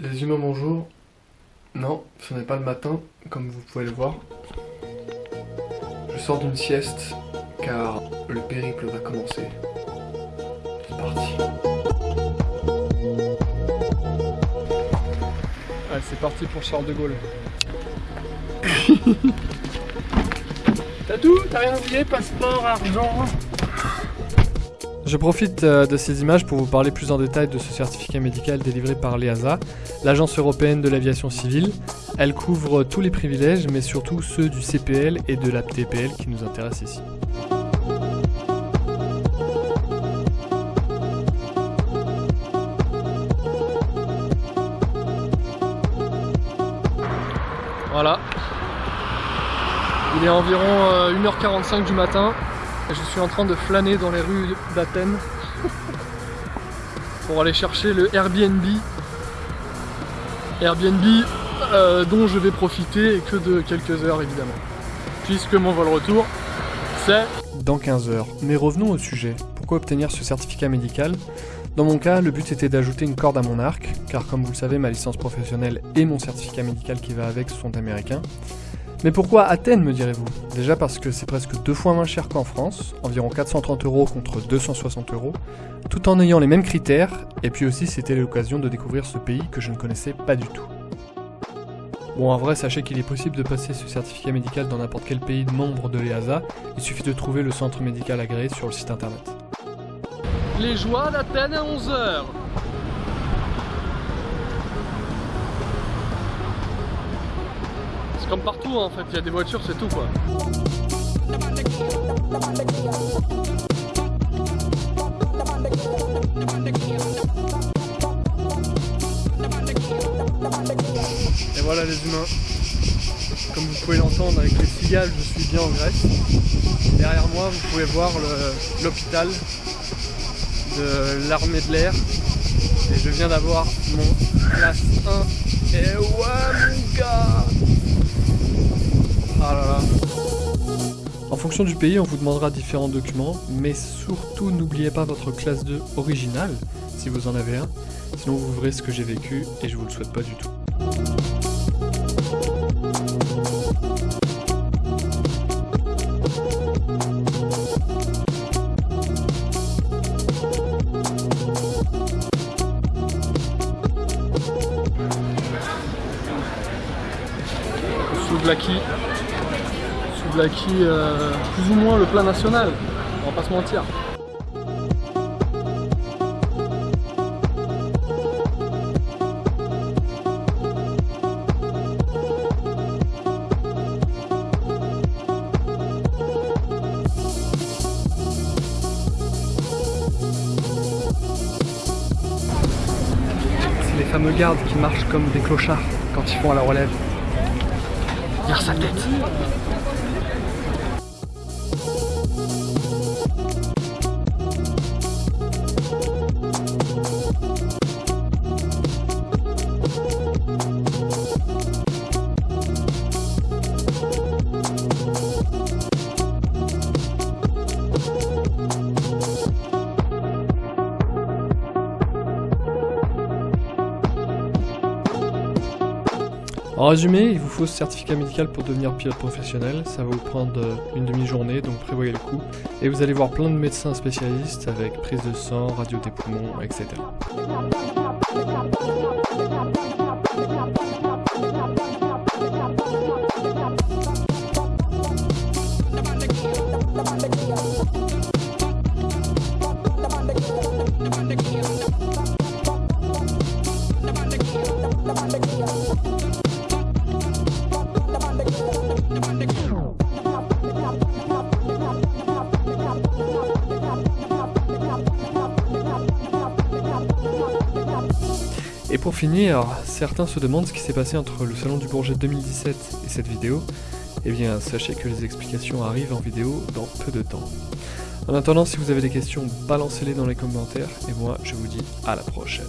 Les humains bonjour. Non, ce n'est pas le matin, comme vous pouvez le voir. Je sors d'une sieste, car le périple va commencer. C'est parti. Allez, c'est parti pour Charles de Gaulle. T'as tout T'as rien oublié Passeport, argent je profite euh, de ces images pour vous parler plus en détail de ce certificat médical délivré par l'EASA, l'Agence européenne de l'aviation civile. Elle couvre tous les privilèges, mais surtout ceux du CPL et de la TPL qui nous intéressent ici. Voilà. Il est environ 1h45 euh, du matin. Je suis en train de flâner dans les rues d'Athènes pour aller chercher le Airbnb. Airbnb euh, dont je vais profiter que de quelques heures évidemment. Puisque mon vol retour, c'est dans 15 heures. Mais revenons au sujet. Pourquoi obtenir ce certificat médical? Dans mon cas, le but était d'ajouter une corde à mon arc, car comme vous le savez, ma licence professionnelle et mon certificat médical qui va avec sont américains. Mais pourquoi Athènes, me direz-vous? Déjà parce que c'est presque deux fois moins cher qu'en France, environ 430 euros contre 260 euros, tout en ayant les mêmes critères, et puis aussi c'était l'occasion de découvrir ce pays que je ne connaissais pas du tout. Bon, en vrai, sachez qu'il est possible de passer ce certificat médical dans n'importe quel pays membre de l'EASA, il suffit de trouver le centre médical agréé sur le site internet. Les joies d'Athènes à 11h comme partout hein, en fait, il y a des voitures, c'est tout quoi. Et voilà les humains. Comme vous pouvez l'entendre avec les cigales, je suis bien en Grèce. Derrière moi, vous pouvez voir l'hôpital de l'armée de l'air. Et je viens d'avoir mon classe 1. Et ouais du pays, on vous demandera différents documents, mais surtout n'oubliez pas votre classe 2 originale, si vous en avez un, sinon vous verrez ce que j'ai vécu et je vous le souhaite pas du tout. Souvlaki Souvlaki euh, plus ou moins le plat national, on va pas se mentir. C'est les fameux gardes qui marchent comme des clochards quand ils font à la relève. Regarde sa tête En résumé, il vous faut ce certificat médical pour devenir pilote professionnel. Ça va vous prendre euh, une demi-journée, donc prévoyez le coup. Et vous allez voir plein de médecins spécialistes avec prise de sang, radio des poumons, etc. Et pour finir, certains se demandent ce qui s'est passé entre le Salon du Bourget 2017 et cette vidéo. Eh bien, sachez que les explications arrivent en vidéo dans peu de temps. En attendant, si vous avez des questions, balancez-les dans les commentaires, et moi, je vous dis à la prochaine.